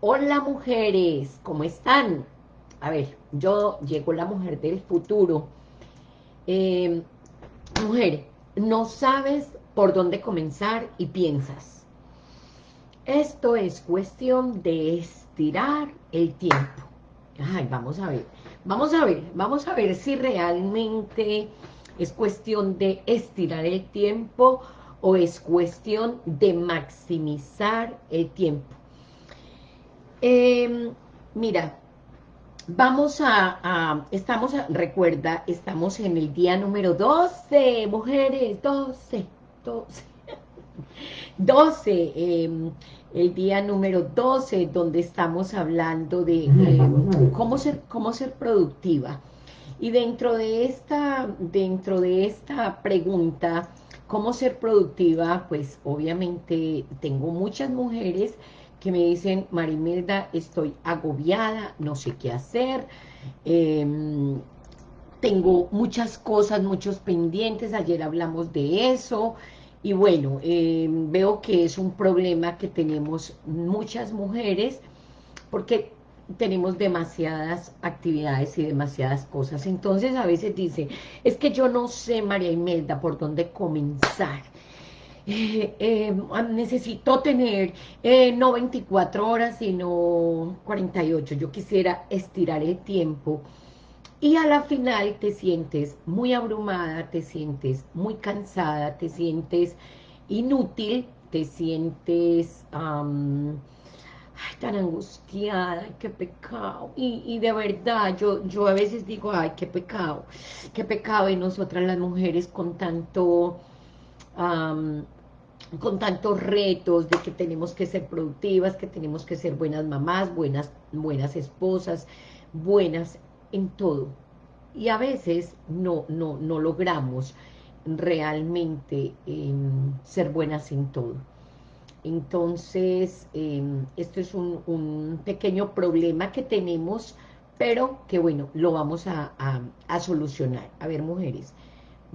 Hola mujeres, ¿cómo están? A ver, yo llego la mujer del futuro. Eh, mujer, no sabes por dónde comenzar y piensas. Esto es cuestión de estirar el tiempo. Ay, vamos a ver, vamos a ver, vamos a ver si realmente es cuestión de estirar el tiempo o es cuestión de maximizar el tiempo. Eh, mira, vamos a, estamos, recuerda, estamos en el día número 12, mujeres, 12, 12, 12, el día número 12, donde estamos hablando de em, cómo, ser, cómo ser productiva. Y dentro de esta, dentro de esta pregunta, ¿cómo ser productiva? Pues obviamente tengo muchas mujeres que me dicen, Marimelda, estoy agobiada, no sé qué hacer, em, tengo muchas cosas, muchos pendientes, ayer hablamos de eso, y bueno, em, veo que es un problema que tenemos muchas mujeres, porque tenemos demasiadas actividades y demasiadas cosas. Entonces a veces dice, es que yo no sé, María Imelda, por dónde comenzar. Eh, eh, necesito tener eh, no 24 horas, sino 48. Yo quisiera estirar el tiempo. Y a la final te sientes muy abrumada, te sientes muy cansada, te sientes inútil, te sientes tan angustiada, qué pecado. Y, de verdad, yo, yo a veces digo, ay, qué pecado, qué pecado. Y nosotras las mujeres con tanto con tantos retos de que tenemos que ser productivas, que tenemos que ser buenas mamás, buenas, buenas esposas, buenas en todo. Y a veces no, no, no logramos realmente em, ser buenas en todo. Entonces, em, esto es un, pequeño problema que tenemos, pero que bueno, lo vamos a, a solucionar. A ver, mujeres,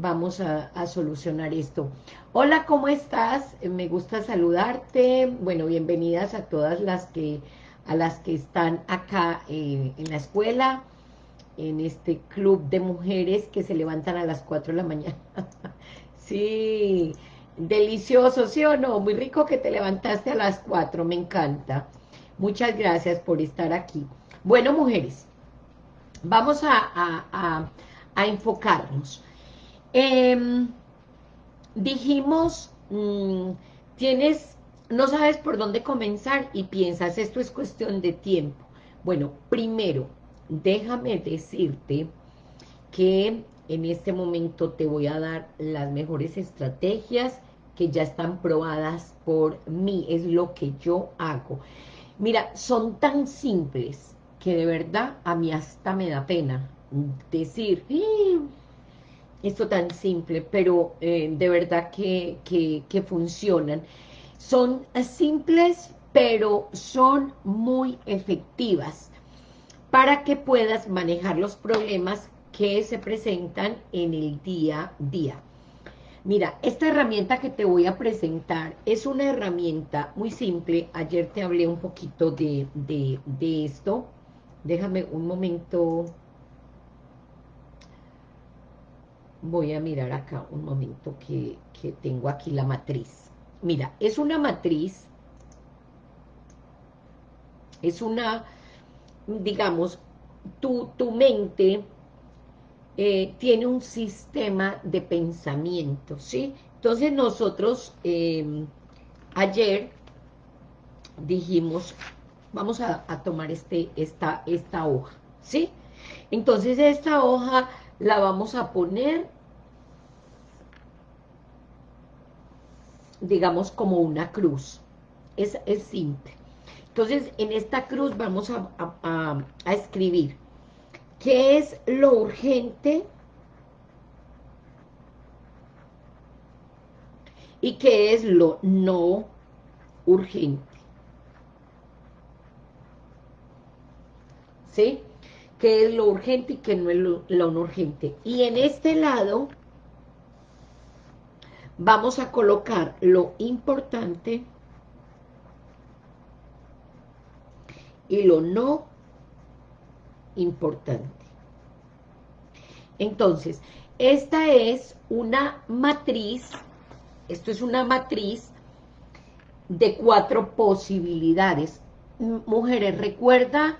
vamos a, solucionar esto. Hola, ¿cómo estás? Me gusta saludarte. Bueno, bienvenidas a todas las que, a las que están acá eh, en la escuela, en este club de mujeres que se levantan a las 4 de la mañana. sí, delicioso, ¿sí o no? Muy rico que te levantaste a las 4, me encanta. Muchas gracias por estar aquí. Bueno, mujeres, vamos a enfocarnos. Em, dijimos, mm, tienes, no sabes por dónde comenzar y piensas, esto es cuestión de tiempo. Bueno, primero, déjame decirte que en este momento te voy a dar las mejores estrategias que ya están probadas por mí, es lo que yo hago. Mira, son tan simples que de verdad a mí hasta me da pena decir, esto tan simple, pero eh, de verdad que, que, funcionan. Son simples, pero son muy efectivas para que puedas manejar los problemas que se presentan en el día a día. Mira, esta herramienta que te voy a presentar es una herramienta muy simple. Ayer te hablé un poquito de, de, de esto. Déjame un momento voy a mirar acá un momento que, tengo aquí la matriz. Mira, es una matriz, es una, digamos, tu, tu mente eh, tiene un sistema de pensamiento, ¿sí? Entonces nosotros em, ayer dijimos, vamos a, a, tomar este, esta, esta hoja, ¿sí? Entonces esta hoja la vamos a poner, digamos, como una cruz. Es, es simple. Entonces, en esta cruz vamos a, a escribir qué es lo urgente y qué es lo no urgente. ¿Sí? qué es lo urgente y qué no es lo, no urgente. Y en este lado vamos a colocar lo importante y lo no importante. Entonces, esta es una matriz, esto es una matriz de cuatro posibilidades. Mujeres, recuerda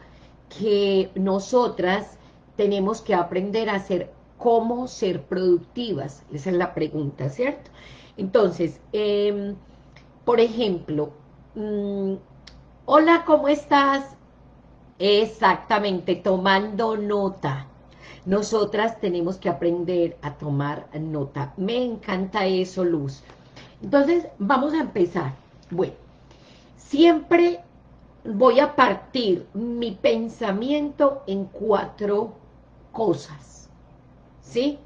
que nosotras tenemos que aprender a ser cómo ser productivas. Esa es la pregunta, ¿cierto? Entonces, em, por ejemplo, mm, hola, ¿cómo estás? Exactamente, tomando nota. Nosotras tenemos que aprender a tomar nota. Me encanta eso, Luz. Entonces, vamos a empezar. Bueno, siempre voy a partir mi pensamiento en cuatro cosas. ¿Sí?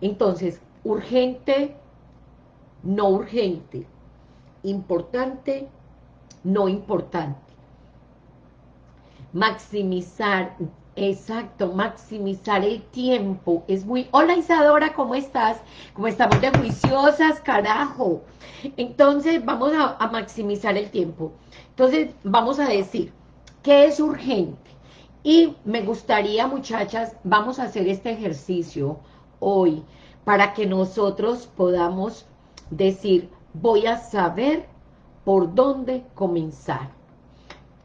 Entonces, urgente, no urgente, importante, no importante. Maximizar, exacto, maximizar el tiempo. Es muy... Hola Isadora, ¿cómo estás? ¿Cómo estamos de juiciosas, carajo? Entonces, vamos a, a maximizar el tiempo. Entonces, vamos a decir, ¿qué es urgente? Y me gustaría, muchachas, vamos a hacer este ejercicio hoy para que nosotros podamos decir, voy a saber por dónde comenzar.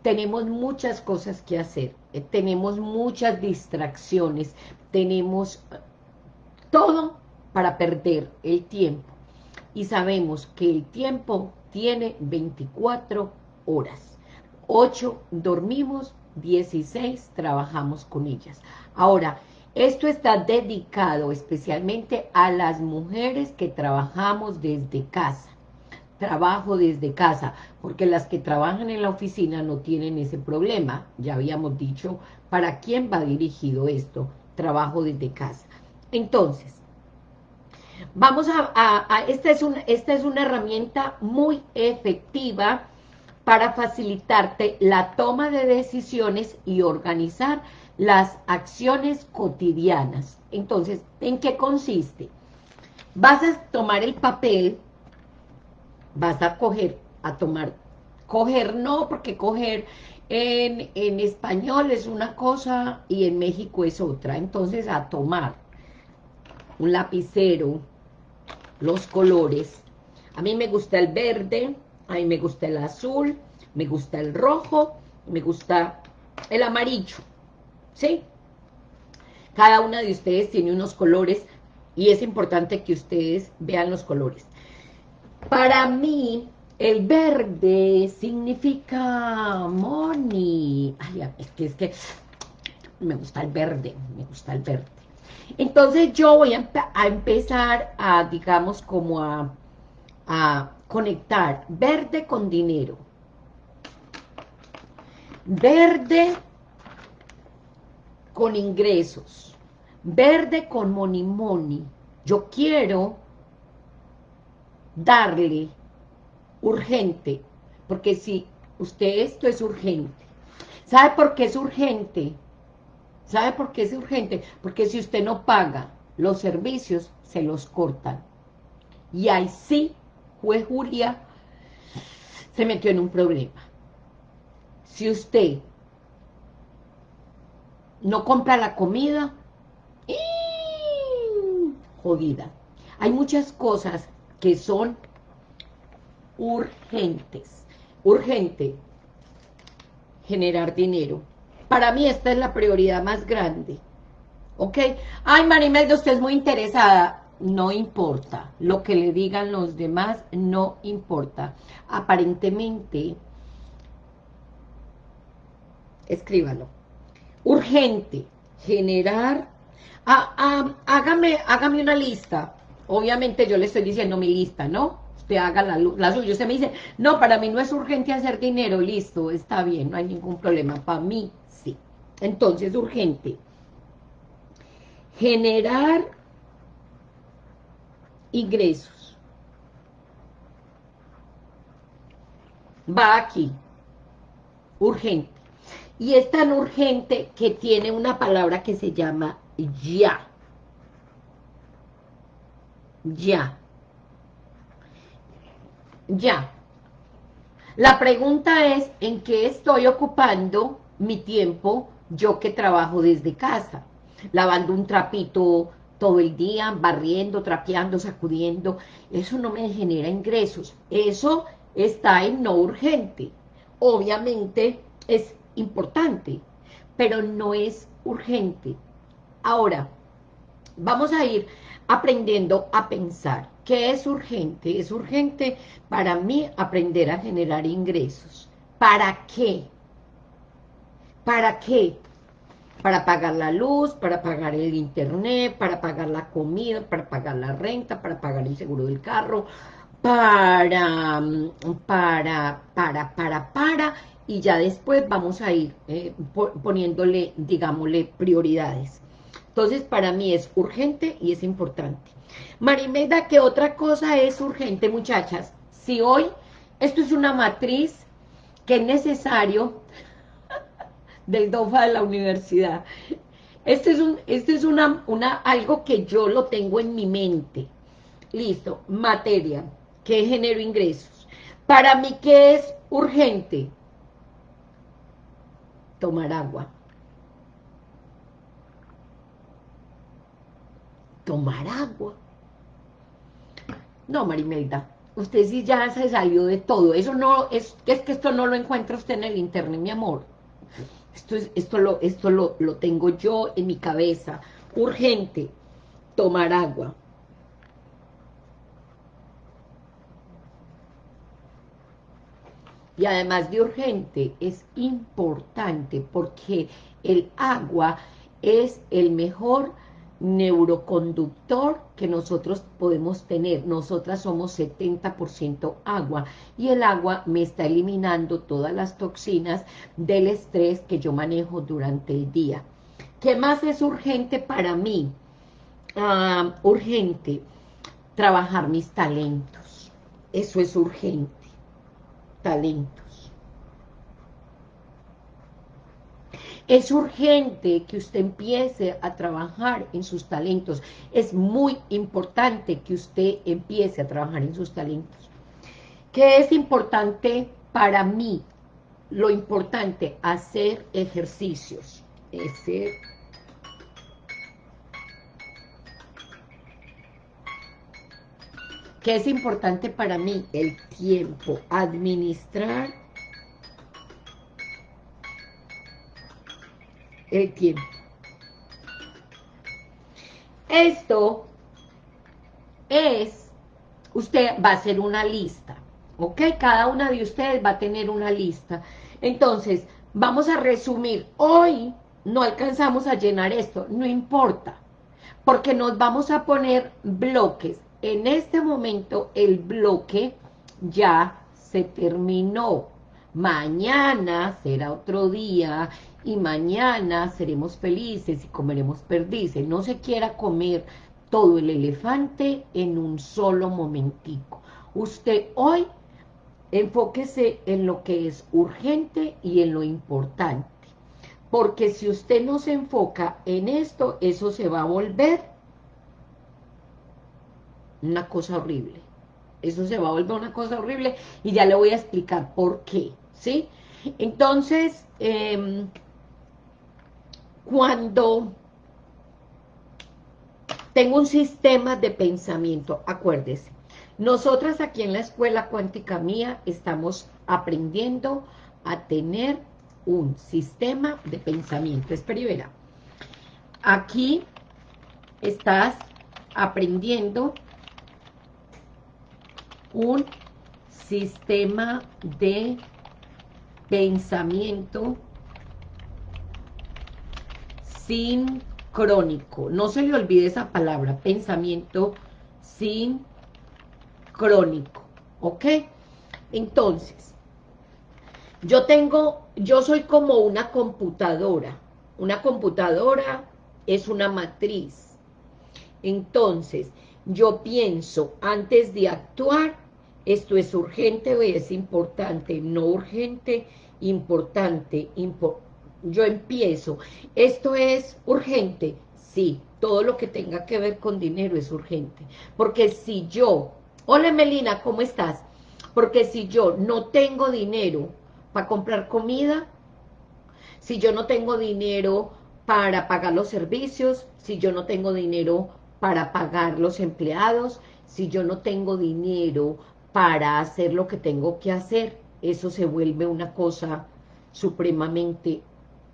Tenemos muchas cosas que hacer, eh, tenemos muchas distracciones, tenemos todo para perder el tiempo. Y sabemos que el tiempo tiene 24 horas. 8 dormimos, 16 trabajamos con ellas. Ahora, esto está dedicado especialmente a las mujeres que trabajamos desde casa. Trabajo desde casa, porque las que trabajan en la oficina no tienen ese problema. Ya habíamos dicho para quién va dirigido esto, trabajo desde casa. Entonces, vamos a, esta, es esta es una herramienta muy efectiva para facilitarte la toma de decisiones y organizar las acciones cotidianas. Entonces, ¿en qué consiste? Vas a tomar el papel, vas a coger, a tomar, coger no, porque coger en, en español es una cosa y en México es otra. Entonces, a tomar un lapicero, los colores. A mí me gusta el verde, a mí me gusta el azul, me gusta el rojo, me gusta el amarillo. ¿sí? Cada una de ustedes tiene unos colores y es importante que ustedes vean los colores. Para mí, el verde significa money. Ay, es que, es que me gusta el verde, me gusta el verde. Entonces yo voy a, empezar a, digamos, como a, a conectar verde con dinero. Verde con ingresos, verde con money. Yo quiero darle urgente, porque si usted esto es urgente, ¿sabe por qué es urgente? ¿Sabe por qué es urgente? Porque si usted no paga los servicios, se los cortan. Y ahí sí, juez Julia se metió en un problema. Si usted no compra la comida, y jodida. Hay muchas cosas que son urgentes. Urgente, generar dinero. Para mí esta es la prioridad más grande. ¿Ok? Ay, Marimelda, usted es muy interesada. No importa. Lo que le digan los demás no importa. Aparentemente, escríbalo urgente, generar, hágame, hágame una lista, obviamente yo le estoy diciendo mi lista, ¿no? Usted haga la, la suya, usted me dice, no, para mí no es urgente hacer dinero, listo, está bien, no hay ningún problema, para mí sí. Entonces, urgente, generar ingresos. Va aquí, urgente. Y es tan urgente que tiene una palabra que se llama ya. Ya. Ya. La pregunta es, ¿en qué estoy ocupando mi tiempo yo que trabajo desde casa, lavando un trapito todo el día, barriendo, trapeando, sacudiendo, eso no me genera ingresos, eso está en no urgente. Obviamente es importante, pero no es urgente. Ahora, vamos a ir aprendiendo a pensar. ¿Qué es urgente? Es urgente para mí aprender a generar ingresos. ¿Para qué? ¿Para qué? Para pagar la luz, para pagar el internet, para pagar la comida, para pagar la renta, para pagar el seguro del carro, para, para, para, para, para, y ya después vamos a ir eh, poniéndole, digámosle, prioridades. Entonces, para mí es urgente y es importante. Marimeda, ¿qué otra cosa es urgente, muchachas? Si hoy esto es una matriz que es necesario del DOFA de la universidad. Este es, un, este es una, una, algo que yo lo tengo en mi mente. Listo, materia, que genero ingresos. Para mí, ¿qué es urgente? Tomar agua. Tomar agua. No, Marimelda, usted sí ya se salió de todo. Eso no, es, es que esto no lo encuentra usted en el internet, mi amor. Esto, es, esto, lo, esto lo, lo tengo yo en mi cabeza. Urgente, tomar agua. Y además de urgente, es importante porque el agua es el mejor neuroconductor que nosotros podemos tener. Nosotras somos 70% agua y el agua me está eliminando todas las toxinas del estrés que yo manejo durante el día. ¿Qué más es urgente para mí? Ah, urgente, trabajar mis talentos. Eso es urgente, talento. Es urgente que usted empiece a trabajar en sus talentos. Es muy importante que usted empiece a trabajar en sus talentos. ¿Qué es importante para mí? Lo importante, hacer ejercicios. Ese ¿Qué es importante para mí? El tiempo, administrar el tiempo. Esto es, usted va a hacer una lista, ¿ok? Cada una de ustedes va a tener una lista. Entonces, vamos a resumir. Hoy no alcanzamos a llenar esto, no importa, porque nos vamos a poner bloques. En este momento el bloque ya se terminó. Mañana será otro día y mañana seremos felices y comeremos perdices. No se quiera comer todo el elefante en un solo momentico. Usted hoy enfóquese en lo que es urgente y en lo importante. Porque si usted no se enfoca en esto, eso se va a volver una cosa horrible. Eso se va a volver una cosa horrible y ya le voy a explicar por qué, ¿sí? Entonces, eh, cuando tengo un sistema de pensamiento, acuérdese, nosotras aquí en la escuela cuántica mía estamos aprendiendo a tener un sistema de pensamiento. Espera Aquí estás aprendiendo un sistema de pensamiento sincrónico. No se le olvide esa palabra, pensamiento sincrónico, ¿ok? Entonces, yo tengo, yo soy como una computadora. Una computadora es una matriz. Entonces, yo pienso antes de actuar, esto es urgente o es importante, no urgente, importante, importante yo empiezo, ¿esto es urgente? Sí, todo lo que tenga que ver con dinero es urgente. Porque si yo, hola Melina, ¿cómo estás? Porque si yo no tengo dinero para comprar comida, si yo no tengo dinero para pagar los servicios, si yo no tengo dinero para pagar los empleados, si yo no tengo dinero para hacer lo que tengo que hacer, eso se vuelve una cosa supremamente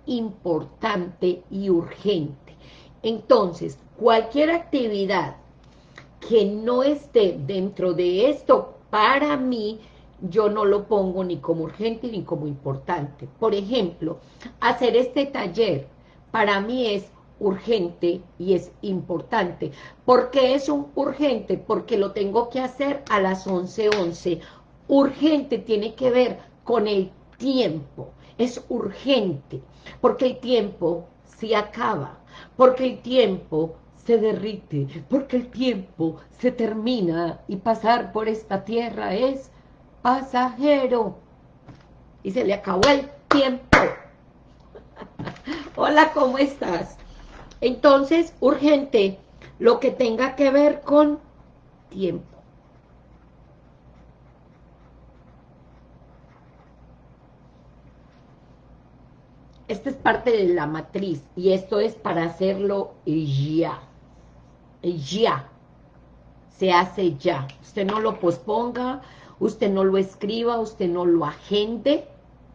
importante y urgente. Entonces, cualquier actividad que no esté dentro de esto, para mí, yo no lo pongo ni como urgente ni como importante. Por ejemplo, hacer este taller para mí es urgente y es importante. ¿Por qué es un urgente? Porque lo tengo que hacer a las 11.11. 11. Urgente tiene que ver con el tiempo. Es urgente, porque el tiempo se acaba, porque el tiempo se derrite, porque el tiempo se termina y pasar por esta tierra es pasajero. Y se le acabó el tiempo. Hola, ¿cómo estás? Entonces, urgente, lo que tenga que ver con tiempo. Esta es parte de la matriz y esto es para hacerlo ya. Ya. Se hace ya. Usted no lo posponga, usted no lo escriba, usted no lo agende.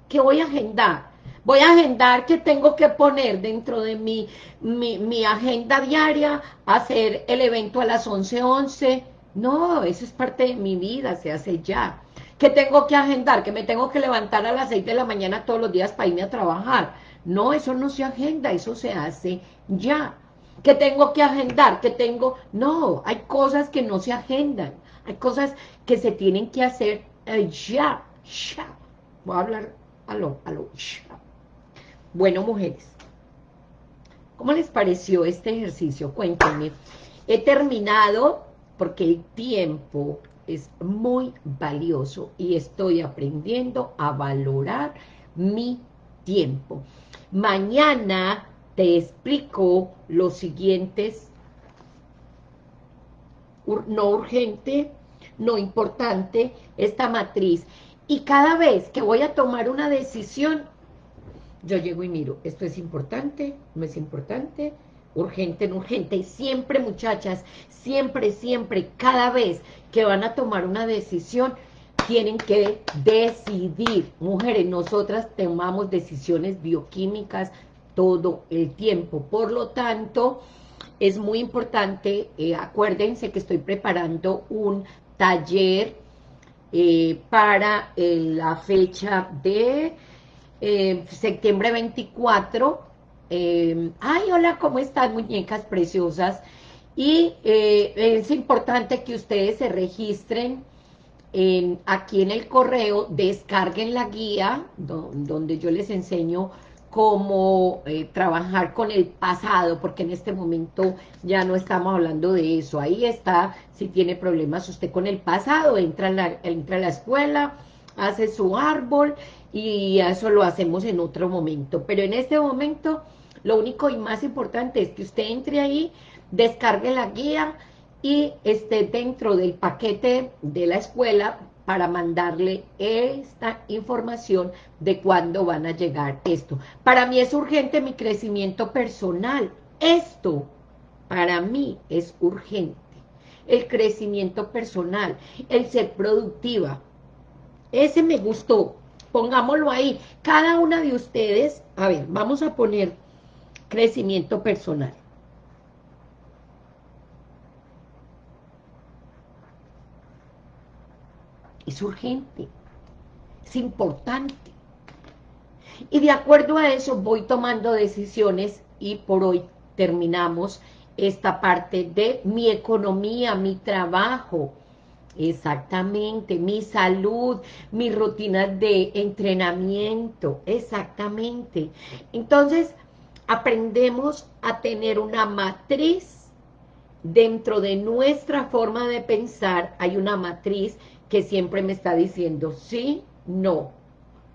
¿Qué voy a agendar? Voy a agendar que tengo que poner dentro de mi, mi, agenda diaria, hacer el evento a las 11.11. 11. No, eso es parte de mi vida, se hace ya. ¿Qué tengo que agendar? Que me tengo que levantar a las 6 de la mañana todos los días para irme a trabajar. No, eso no se agenda, eso se hace ya. ¿Qué tengo que agendar? ¿Qué tengo? No, hay cosas que no se agendan. Hay cosas que se tienen que hacer eh, ya, ya. Voy a hablar a lo, a lo ya. Bueno, mujeres, ¿cómo les pareció este ejercicio? Cuéntenme. He terminado porque el tiempo es muy valioso y estoy aprendiendo a valorar mi tiempo. Mañana te explico los siguientes, no urgente, no importante, esta matriz. Y cada vez que voy a tomar una decisión, yo llego y miro, esto es importante, no es importante, urgente, no urgente, y siempre muchachas, siempre, siempre, cada vez que van a tomar una decisión, tienen que decidir, mujeres, nosotras tomamos decisiones bioquímicas todo el tiempo, por lo tanto, es muy importante, eh, acuérdense que estoy preparando un taller eh, para eh, la fecha de eh, septiembre 24. Eh, ay, hola, ¿cómo están, muñecas preciosas? Y eh, es importante que ustedes se registren en, aquí en el correo, descarguen la guía, donde yo les enseño cómo trabajar con el pasado, porque en este momento ya no estamos hablando de eso. Ahí está, si tiene problemas usted con el pasado, entra entra a la escuela, hace su árbol y eso lo hacemos en otro momento. Pero en este momento, lo único y más importante es que usted entre ahí, descargue la guía y esté dentro del paquete de la escuela para mandarle esta información de cuándo van a llegar esto. Para mí es urgente mi crecimiento personal. Esto, para mí, es urgente. El crecimiento personal, el ser productiva. Ese me gustó, pongámoslo ahí. Cada una de ustedes, a ver, vamos a poner crecimiento personal. Es urgente, es importante. Y de acuerdo a eso voy tomando decisiones y por hoy terminamos esta parte de mi economía, mi trabajo, Exactamente, mi salud, mi rutina de entrenamiento, exactamente. Entonces, aprendemos a tener una matriz dentro de nuestra forma de pensar, hay una matriz que siempre me está diciendo sí, no,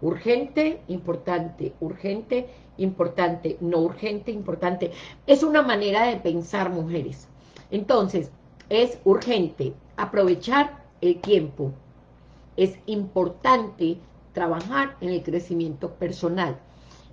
urgente, importante, urgente, importante, no urgente, importante. Es una manera de pensar, mujeres. Entonces, es urgente, aprovechar el tiempo. Es importante trabajar en el crecimiento personal.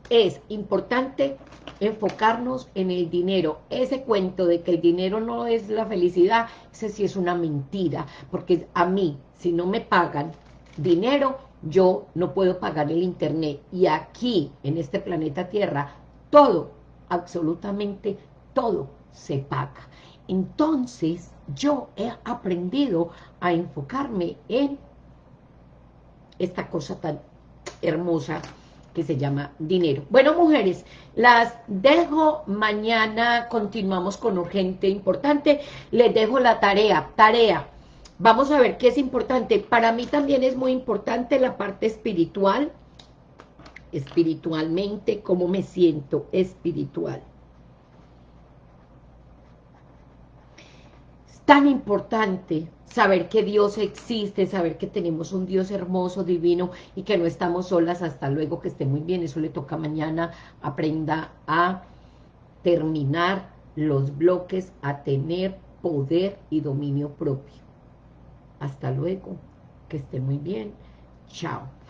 es importante enfocarnos en el dinero. Ese cuento de que el dinero no es la felicidad, ese sí es una mentira, porque a mí, si no me pagan dinero, yo no puedo pagar el internet. Y aquí, en este planeta Tierra, todo, absolutamente todo, se paga. Entonces, yo he aprendido a enfocarme en esta cosa tan hermosa que se llama dinero. Bueno, mujeres, las dejo mañana, continuamos con urgente, importante, les dejo la tarea, tarea, vamos a ver qué es importante, para mí también es muy importante la parte espiritual, espiritualmente, cómo me siento espiritual. Es tan importante saber que Dios existe, saber que tenemos un Dios hermoso, divino y que no estamos solas, hasta luego, que esté muy bien, eso le toca mañana, aprenda a terminar los bloques, a tener poder y dominio propio. Hasta luego, que esté muy bien, chao.